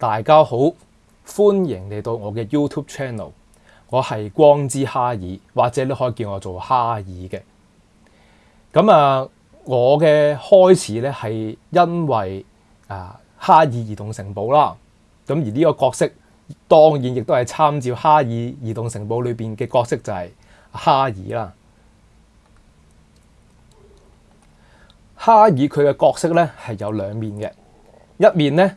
大家好，欢迎嚟到我嘅 YouTube channel，我系光之哈尔，或者你可以叫我做哈尔嘅。咁啊，我嘅开始咧系因为啊哈尔移动城堡啦，咁而呢个角色当然亦都系参照哈尔移动城堡里边嘅角色就系哈尔啦。哈尔佢嘅角色咧系有两面嘅，一面咧。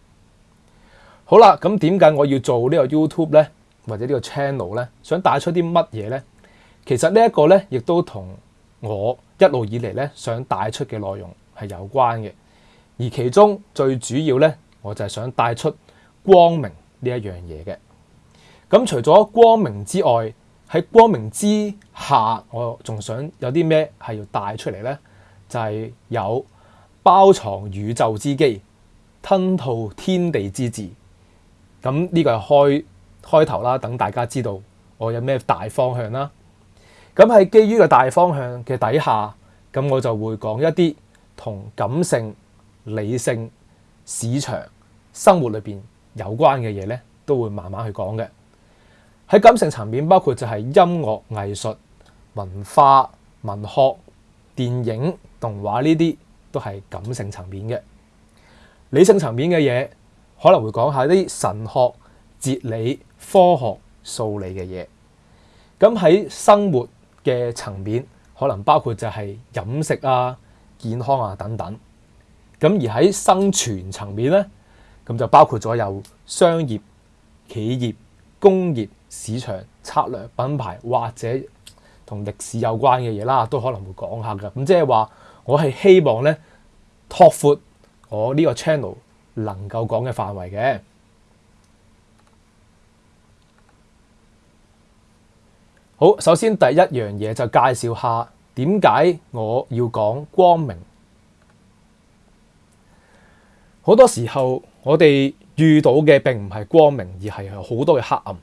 好啦，咁點解我要做呢個 YouTube 咧，或者呢個 channel 咧？想帶出啲乜嘢咧？其實呢一個咧，亦都同我一路以嚟咧想帶出嘅內容係有關嘅。而其中最主要咧，我就係想帶出光明呢一樣嘢嘅。咁除咗光明之外，喺光明之下，我仲想有啲咩係要帶出嚟咧？就係有包藏宇宙之機，吞吐天地之志。咁呢個係開開頭啦，等大家知道我有咩大方向啦。咁喺基於個大方向嘅底下，咁我就會講一啲同感性、理性、市場、生活裏邊有關嘅嘢咧，都會慢慢去講嘅。喺感性層面，包括就係音樂、藝術、文化、文學、電影、動畫呢啲，都係感性層面嘅。理性層面嘅嘢。可能会讲下啲神学、哲理、科学、数理嘅嘢，咁喺生活嘅层面，可能包括就系饮食啊、健康啊等等。咁而喺生存层面咧，咁就包括咗有商业、企业、工业、市场策略、品牌或者同历史有关嘅嘢啦，都可能会讲下噶。咁即系话，我系希望咧，拓阔我呢个 channel。能夠講嘅範圍嘅好，首先第一樣嘢就介紹下點解我要講光明。好多時候，我哋遇到嘅並唔係光明，而係好多嘅黑暗。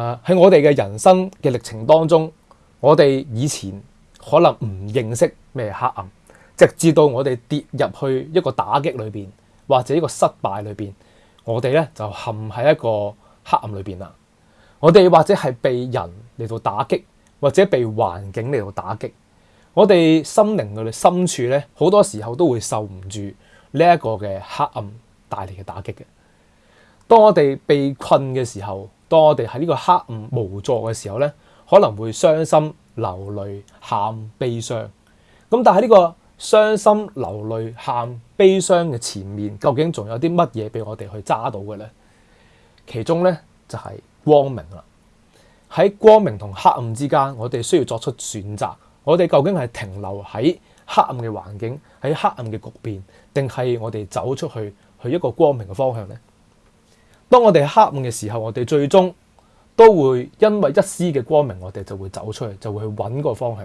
啊，喺我哋嘅人生嘅歷程當中，我哋以前可能唔認識咩黑暗，直至到我哋跌入去一個打擊裏邊。或者呢個失敗裏边，我哋咧就陷喺一個黑暗裏边啦。我哋或者係被人嚟到打擊，或者被環境嚟到打擊。我哋心靈嘅深處咧，好多時候都會受唔住呢一個嘅黑暗帶嚟嘅打擊嘅。當我哋被困嘅時候，當我哋喺呢個黑暗無助嘅時候咧，可能會傷心、流淚、喊悲傷。咁但係呢個。伤心流泪、喊悲伤嘅前面，究竟仲有啲乜嘢俾我哋去揸到嘅咧？其中咧就系光明啦。喺光明同黑暗之间，我哋需要作出选择。我哋究竟系停留喺黑暗嘅环境，喺黑暗嘅局面，定系我哋走出去去一个光明嘅方向咧？当我哋黑暗嘅时候，我哋最终都会因为一丝嘅光明，我哋就会走出去，就会去揾个方向。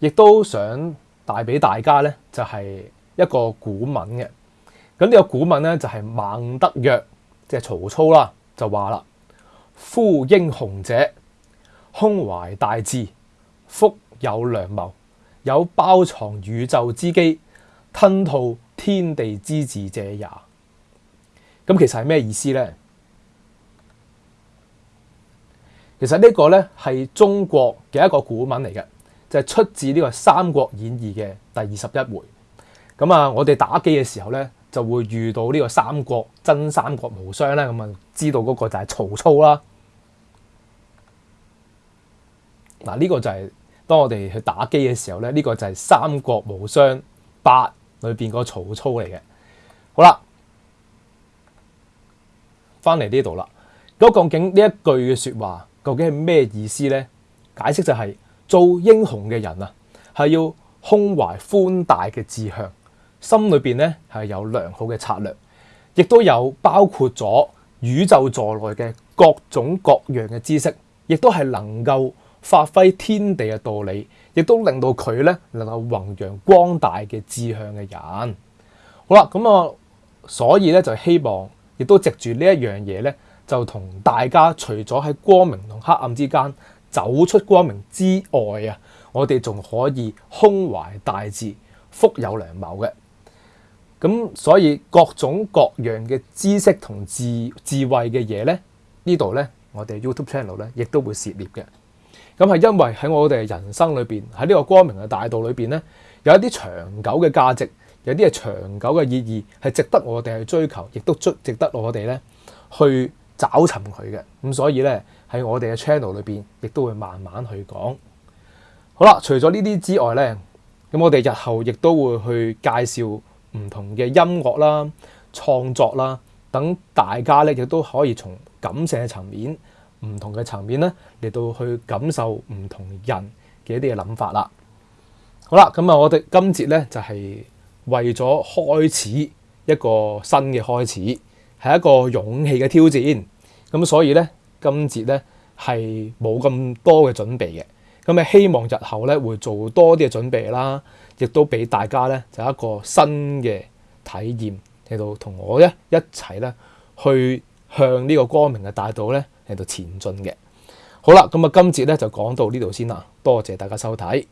亦都想帶俾大家咧，就係一個古文嘅。咁呢個古文咧就係孟德曰，即系曹操啦，就話啦：，夫英雄者，胸懷大志，腹有良謀，有包藏宇宙之機，吞吐天地之志者也。咁其實係咩意思咧？其實呢個咧係中國嘅一個古文嚟嘅。就係出自呢個《三國演義》嘅第二十一回，咁啊，我哋打機嘅時候咧，就會遇到呢個《三國》真《三國無雙》咧，咁啊，知道嗰個就係曹操啦。嗱，呢個就係當我哋去打機嘅時候咧，呢個就係《三國無雙八》裏邊個曹操嚟嘅。好啦，翻嚟呢度啦，嗰個竟呢一句嘅説話，究竟係咩意思咧？解釋就係。做英雄嘅人啊，系要胸怀宽大嘅志向，心里边咧系有良好嘅策略，亦都有包括咗宇宙座内嘅各种各样嘅知识，亦都系能够发挥天地嘅道理，亦都令到佢咧能够弘扬光大嘅志向嘅人。好啦，咁啊，所以咧就希望，亦都藉住呢一样嘢咧，就同大家除咗喺光明同黑暗之间。走出光明之外啊！我哋仲可以胸怀大志、福有良谋嘅。咁所以各種各樣嘅知識同智智慧嘅嘢咧，呢度咧，我哋 YouTube channel 咧亦都會涉獵嘅。咁係因為喺我哋人生裏边，喺呢個光明嘅大道裏边咧，有一啲長久嘅價值，有啲係長久嘅意義，係值得我哋去追求，亦都值得我哋咧去找尋佢嘅。咁所以咧。喺我哋嘅 channel 里边，亦都会慢慢去讲好啦。除咗呢啲之外咧，咁我哋日后亦都会去介绍唔同嘅音乐啦、创作啦，等大家咧亦都可以从感性嘅层面、唔同嘅层面咧嚟到去感受唔同人嘅一啲嘅谂法啦。好啦，咁啊，我哋今节咧就系为咗开始一个新嘅开始，系一个勇气嘅挑战。咁所以咧。今節咧係冇咁多嘅準備嘅，咁啊希望日後咧會做多啲嘅準備啦，亦都俾大家咧就一個新嘅體驗嚟到同我咧一齊咧去向呢個光明嘅大道咧嚟到前進嘅。好啦，咁啊今節咧就講到呢度先啦，多謝大家收睇。